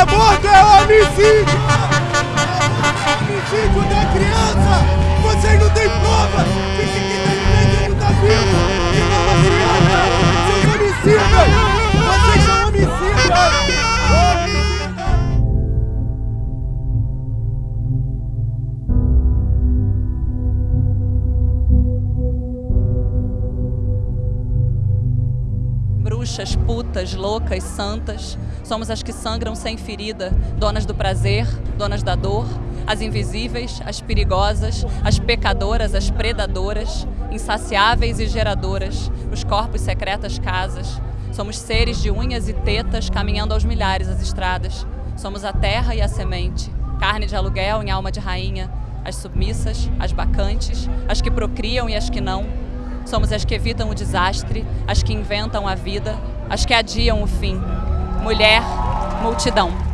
Aborto é homicídio! Homicídio da criança! Vocês não têm prova bruxas, putas, loucas, santas. Somos as que sangram sem ferida, donas do prazer, donas da dor, as invisíveis, as perigosas, as pecadoras, as predadoras, insaciáveis e geradoras, os corpos secretas casas. Somos seres de unhas e tetas caminhando aos milhares as estradas. Somos a terra e a semente, carne de aluguel em alma de rainha, as submissas, as bacantes, as que procriam e as que não, Somos as que evitam o desastre, as que inventam a vida, as que adiam o fim. Mulher, multidão.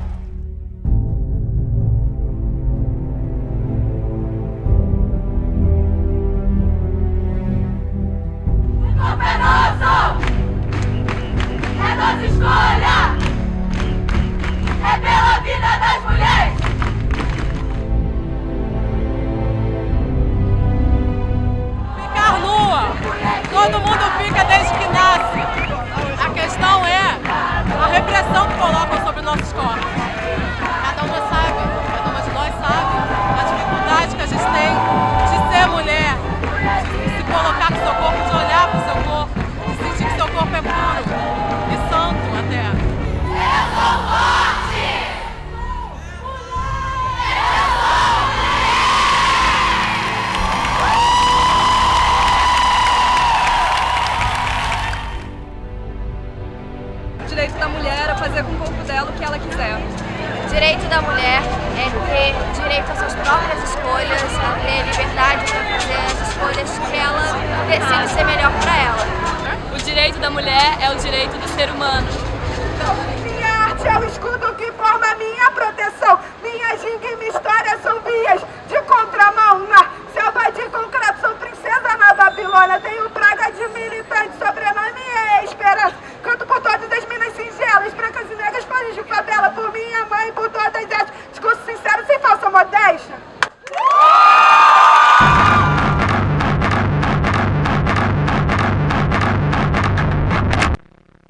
Direito da mulher é fazer com o corpo dela o que ela quiser. O direito da mulher é ter direito às suas próprias escolhas, a ter liberdade para fazer as escolhas que ela decide ser melhor para ela. O direito da mulher é o direito do ser humano. Minha arte é o escudo que forma minha proteção.